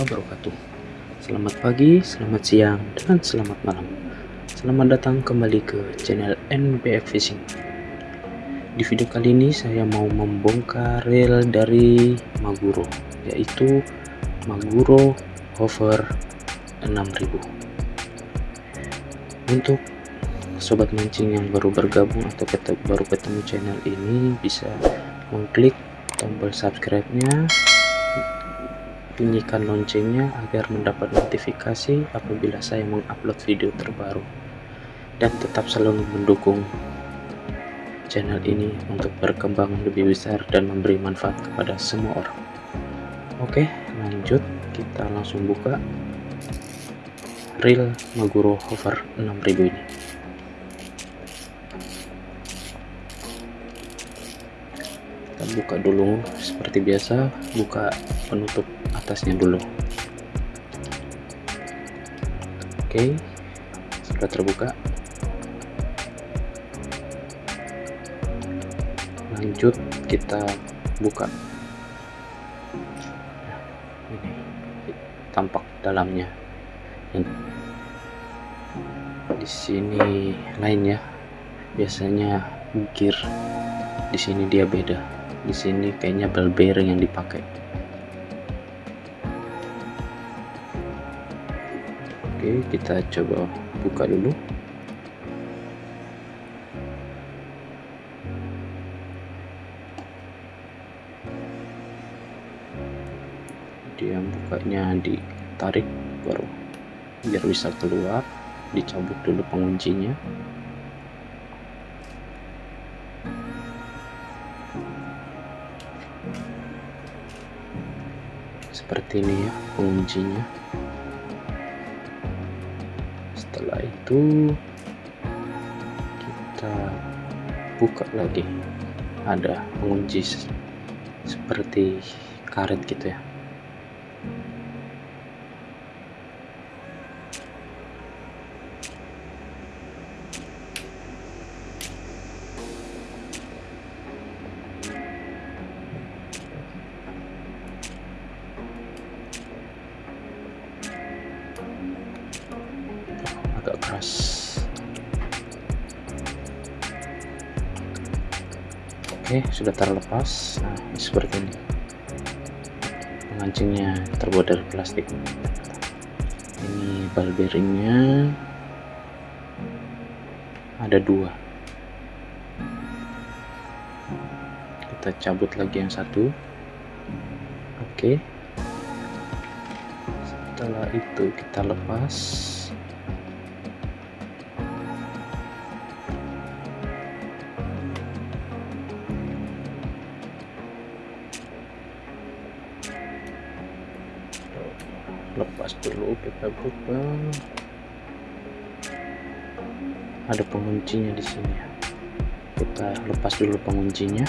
wabarakatuh. Selamat pagi, selamat siang, dan selamat malam. Selamat datang kembali ke channel NBF Fishing. Di video kali ini saya mau membongkar reel dari Maguro Yaitu Maguro Hover 6000 Untuk sobat mancing yang baru bergabung atau baru ketemu channel ini bisa mengklik tombol subscribe-nya bunyikan loncengnya agar mendapat notifikasi apabila saya mengupload video terbaru. Dan tetap selalu mendukung channel ini untuk berkembang lebih besar dan memberi manfaat kepada semua orang. Oke lanjut. Kita langsung buka. Reel Maguro Hover 6000 ini buka dulu seperti biasa buka penutup atasnya dulu. Oke sudah terbuka. Lanjut kita buka. Ini tampak dalamnya. Di sini lainnya biasanya gear. Di sini dia beda di sini kayaknya ball bearing yang dipakai. Oke kita coba buka dulu. Dia bukanya ditarik baru biar bisa keluar dicabut dulu penguncinya seperti ini ya penguncinya setelah itu kita buka lagi. Ada pengunci seperti karet gitu ya oke sudah terlepas. Nah seperti ini. Pengancingnya terbuat dari plastik. Ini ball bearingnya ada dua. Kita cabut lagi yang satu. Oke. Setelah itu kita lepas kita buka ada penguncinya di sini kita lepas dulu penguncinya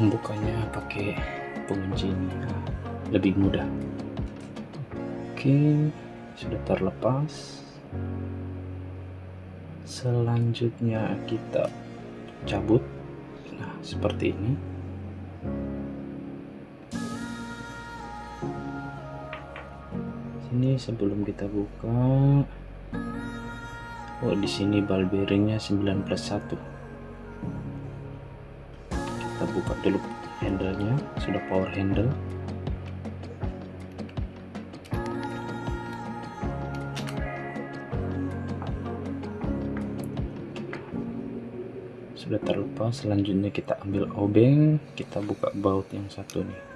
membukanya pakai pengunci ini lebih mudah. Oke sudah terlepas. Selanjutnya kita cabut. Nah seperti ini. Sini sebelum kita buka. Oh di sini ball bearingnya 9 plus 1 kita buka dulu handlenya. Sudah power handle. Sudah terlepas selanjutnya kita ambil obeng. Kita buka baut yang satu nih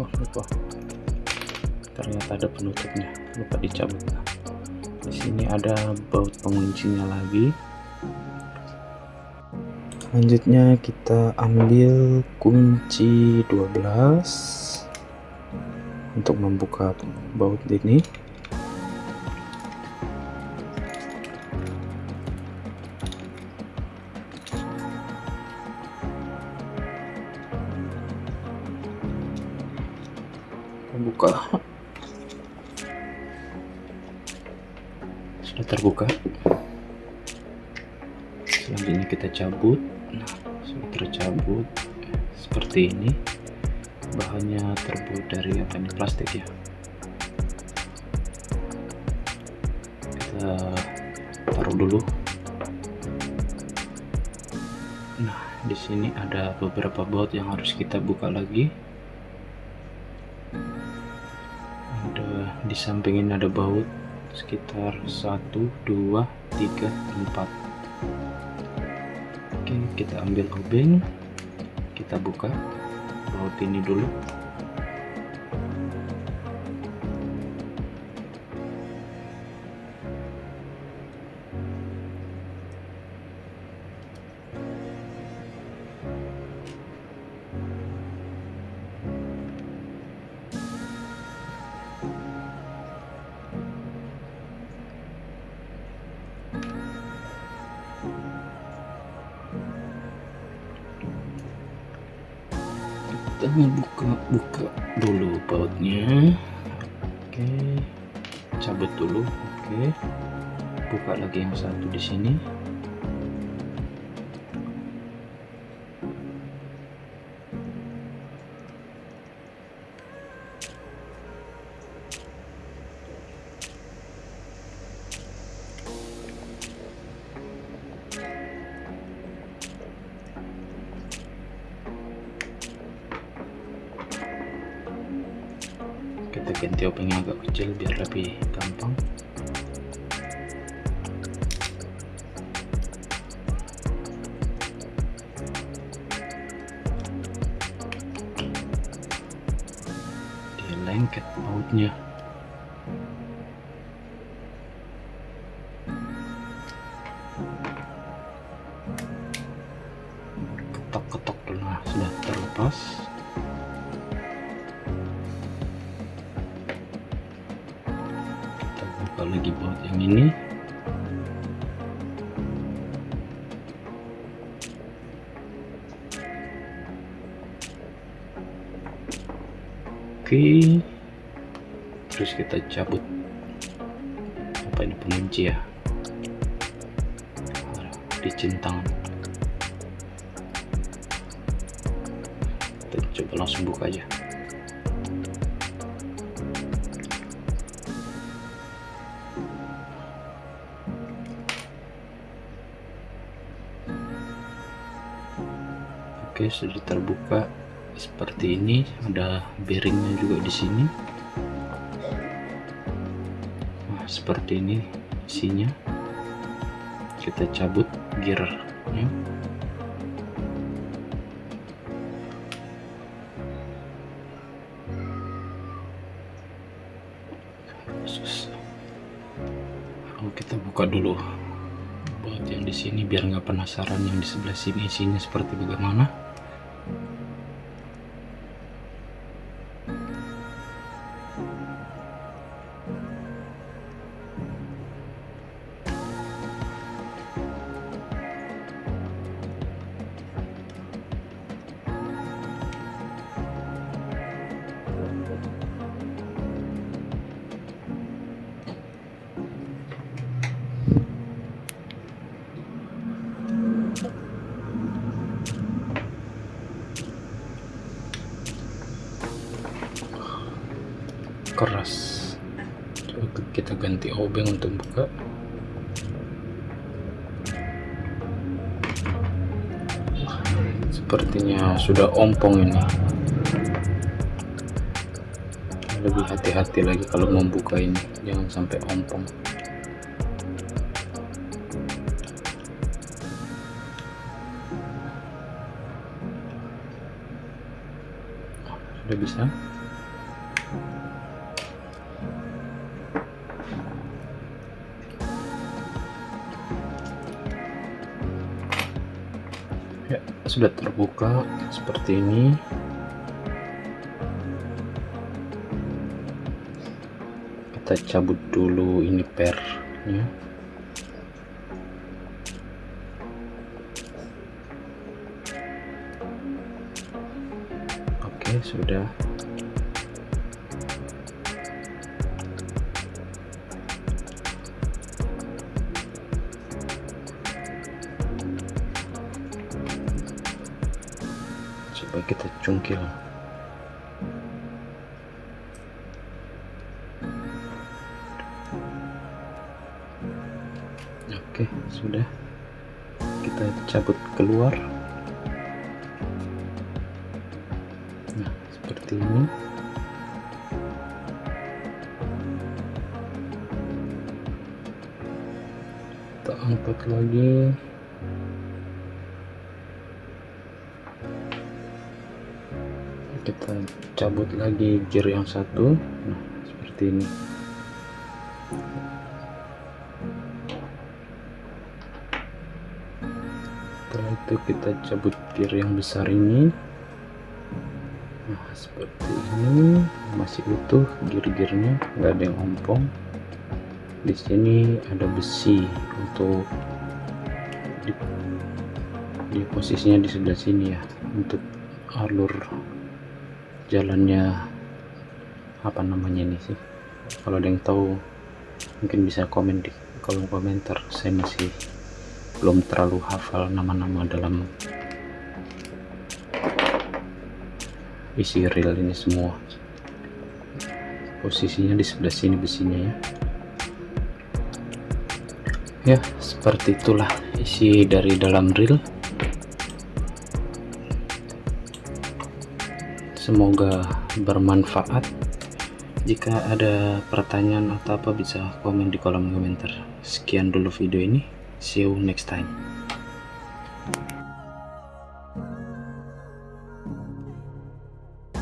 oh lupa. Ternyata ada penutupnya. Lupa dicabut. Di sini ada baut penguncinya lagi. Selanjutnya kita ambil kunci 12 untuk membuka baut ini terbuka. Selanjutnya kita cabut. Nah sudah tercabut. Seperti ini. Bahannya terbuat dari apa ini? Plastik ya? Kita taruh dulu. Nah di sini ada beberapa baut yang harus kita buka lagi. Di samping ini ada baut sekitar 1 2 3 4 oke kita ambil obeng. Kita buka. Baut ini dulu kita buka-buka dulu bautnya. Oke cabut dulu. Oke buka lagi yang satu di sini ganti obengnya agak kecil biar lebih gampang. Dia lengket bautnya. Ketok-ketok nah sudah terlepas lagi baut yang ini. Oke. Terus kita cabut apa ini pengunci ya? Di centang. Kita coba langsung buka aja Oke, sudah terbuka seperti ini. Ada bearingnya juga di sini. Nah, seperti ini isinya. Kita cabut gearnya. Oh, kita buka dulu baut yang di sini biar nggak penasaran yang di sebelah sini isinya seperti bagaimana. Ganti obeng untuk buka. Sepertinya sudah ompong ini. Lebih hati-hati lagi kalau membuka ini. Jangan sampai ompong. Sudah bisa sudah terbuka seperti ini. Kita cabut dulu ini pernya. Oke sudah coba kita cungkil. Oke sudah. Kita cabut keluar. Nah seperti ini. Kita angkat lagi cabut lagi gear yang satu. Nah seperti ini. Setelah itu kita cabut gear yang besar ini. Nah seperti ini. Masih utuh gear-gearnya nggak ada yang ompong. Di sini ada besi untuk di, di posisinya di sebelah sini ya untuk alur jalannya apa namanya ini sih? Kalau ada yang tahu mungkin bisa komen di kolom komentar. Saya masih belum terlalu hafal nama-nama dalam isi reel ini semua. Posisinya di sebelah sini besinya ya. Ya seperti itulah isi dari dalam reel semoga bermanfaat. Jika ada pertanyaan atau apa bisa komen di kolom komentar. Sekian dulu video ini. See you next time